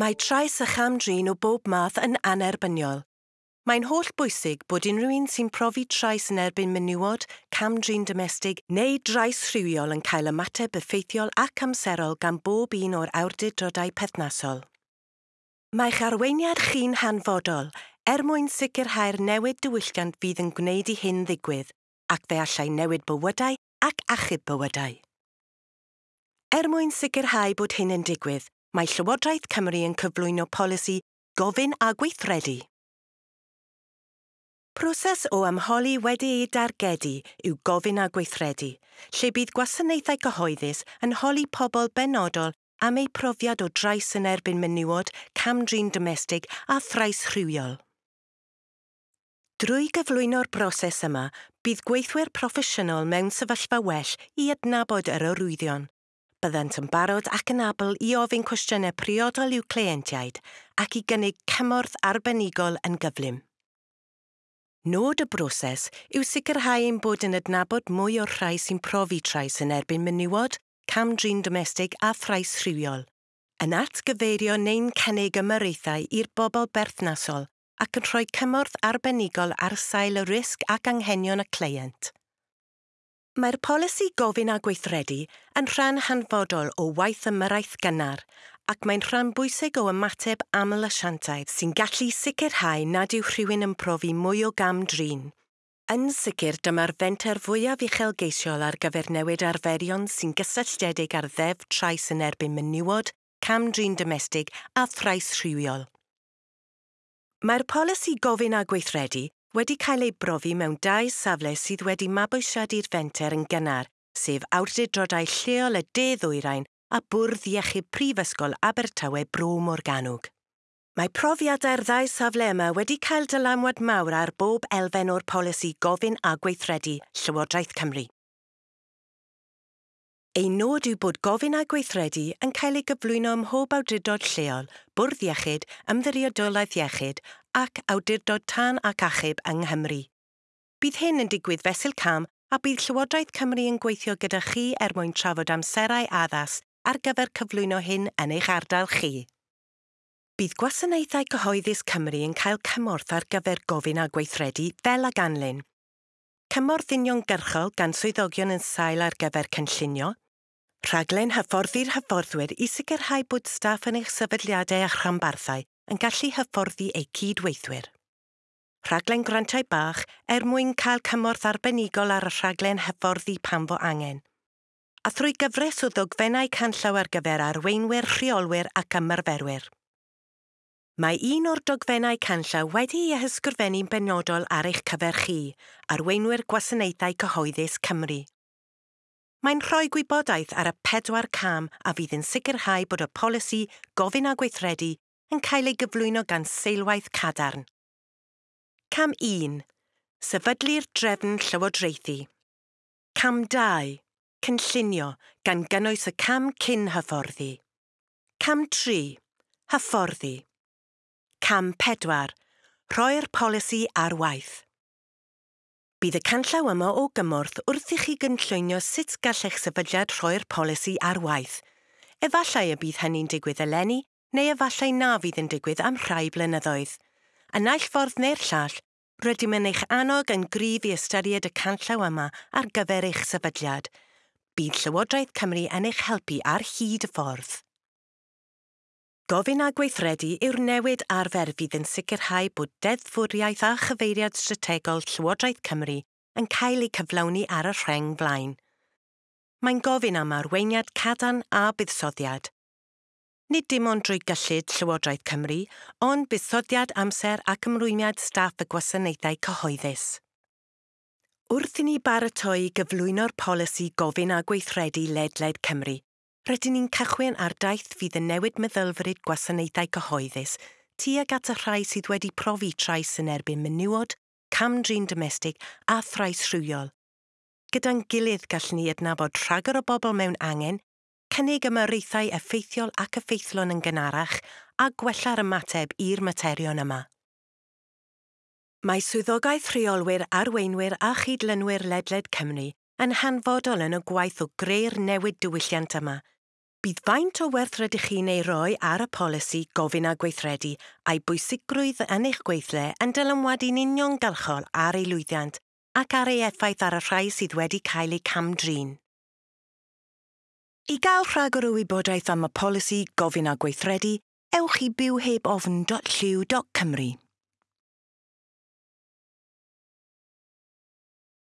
Mae trais a cham drin o bob math yn anerbyniol. Mae'n holl bwysig bod unrhyw un sy'n profi trais yn erbyn menywod, cam drin domestig neu drais rhywiol yn cael ymateb effeithiol ac amserol gan bob un o'r awdurdodau perthnasol. Mae'ch arweiniad chi'n hanfodol er mwyn sicrhau'r newid diwylliant fydd yn gwneud i hyn ddigwydd ac fe allai newid bywydau ac achub bywydau. Er mwyn sicrhau bod hyn yn digwydd, mae Llywodraeth Cymru yn cyflwyno polisi gofyn a gweithredu. Proses o ymholi wedi ei dargedu yw gofyn a gweithredu, lle bydd gwasanaethau cyhoeddus yn holi pobl benodol am eu profiad o drais yn erbyn menywod, camdrin domestig a thrais rhywiol. Drwy gyflwyno'r broses yma, bydd gweithwyr proffesiynol mewn sefyllfa well i adnabod yr orwyddion, byddent yn barod ac yn abl i ofyn cwestiynau priodol i'w cleientiaid ac i gynnig cymorth arbenigol yn gyflym. Nod y broses yw sicrhau ein bod yn adnabod mwy o'r rhai sy'n profi trais yn erbyn menywod, camdrin domestig a thrais rhywiol, yn atgyfeirio neu'n cynnig ymyrraethau i'r bobl berthnasol ac yn rhoi cymorth arbenigol ar sail y risg ac anghenion y cleient. Mae'r polisi gofyn a gweithredu yn rhan hanfodol o waith ymyraeth gynnar ac mae'n rhan bwysig o ymateb aml asiantaid sy'n gallu sicrhau nad yw rhywun yn profi mwy o gam drin. Yn sicr dyma'r fenter fwyaf uchelgeisiol ar gyfer newid arferion sy'n gysylltiedig ar ddef trais yn erbyn menywod, cam drin domestig a thrais rhywiol. Mae'r polisi gofyn a gweithredu wedi cael ei brofi mewn dau safle sydd wedi mabwysiadu'r fenter yn gynnar, sef awdurdodau lleol y De Ddwyrain a Bwrdd Iechyd Prifysgol Abertawe Bro Morganwg. Mae profiadau'r ddau safle yma wedi cael dylamwad mawr ar bob elfen o'r polisi gofyn a gweithredu Llywodraeth Cymru. Ei nod yw bod gofyn a gweithredu yn cael ei gyflwyno ym mhob awdurdod lleol, bwrdd iechyd, ymddiriadolaeth iechyd ac awdurdod tân ac achub yng Nghymru. Bydd hyn yn digwydd fesul cam a bydd Llywodraeth Cymru yn gweithio gyda chi er mwyn trafod amserau addas ar gyfer cyflwyno hyn yn eich ardal chi. Bydd Gwasanaethau Cyhoeddus Cymru yn cael cymorth ar gyfer gofyn a gweithredu fel a ganlyn. Cymorth uniongyrchol gan swyddogion yn sail ar gyfer cynllunio, rhaglen hyfforddi'r hyfforddwyr i sicrhau bod staff yn eich sefydliadau a chrambarthau yn gallu hyfforddi eu cydweithwyr. Rhaglen grantiau bach er mwyn cael cymorth arbenigol ar y rhaglen hyfforddi pan fo angen. A thrwy gyfres o ddogfennau canllaw ar gyfer arweinwyr, rheolwyr ac ymarferwyr. Mae un o'r dogfennau canllaw wedi ei hysgrifennu'n benodol ar eich cyfer chi, arweinwyr gwasanaethau cyhoeddus Cymru. Mae'n rhoi gwybodaeth ar y pedwar cam a fydd yn sicrhau bod y polisi gofyn a gweithredu yn cael ei gyflwyno gan seilwaith cadarn. Cam 1. Sefydlu'r drefn llywodraethu. Cam 2. Cynllunio gan gynnwys y cam cyn hyfforddi. Cam 3. Hyfforddi. Cam 4. Rhoi'r polisi ar waith. Bydd y canllaw yma o gymorth wrth i chi gynllwynio sut gallech sefydliad rhoi'r polisi ar waith. Efallai y bydd hynny'n digwydd eleni neu efallai na fydd yn digwydd am rhai blynyddoedd. Yn naill ffordd neu'r llall, rydym yn eich annog yn gryf i ystyried y canllaw yma ar gyfer eich sefydliad. Bydd Llywodraeth Cymru yn eich helpu ar hyd y ffordd. Gofyn a gweithredu yw'r newid arfer fydd yn sicrhau bod deddfwriaeth a chyfeiriad strategol Llywodraeth Cymru yn cael ei cyflawni ar y rheng blaen. Mae'n gofyn am arweiniad cadan a buddsoddiad, nid dim ond drwy gyllid Llywodraeth Cymru, ond buddsoddiad amser ac ymrwymiad staff y gwasanaethau cyhoeddus. Wrth i ni baratoi gyflwyno'r polisi gofyn a gweithredu ledled Cymru, rydyn ni'n cychwyn ar daith fydd yn newid meddylfryd gwasanaethau cyhoeddus tuag at y rhai sydd wedi profi trais yn erbyn menywod, camdrin domestig a thrais rhywiol. Gyda'n gilydd gallwn ni adnabod rhagor o bobl mewn angen cynnig ymyrreithau effeithiol ac effeithlon yn gynarach a gwella'r ymateb i'r materion yma. Mae swyddogaeth rheolwyr arweinwyr a chydlynwyr ledled Cymru yn hanfodol yn y gwaith o greu'r newid diwylliant yma. Bydd faint o werth rydych chi'n ei roi ar y polisi gofyn a gweithredu a'i bwysigrwydd yn eich gweithle yn dylanwadu'n uniongyrchol ar ei lwyddiant ac ar ei effaith ar y rhai sydd wedi cael eu camdrin. I gael rhagor o wybodaeth am y polisi gofyn a gweithredu, ewch i bywhebofn.lliw.cymru.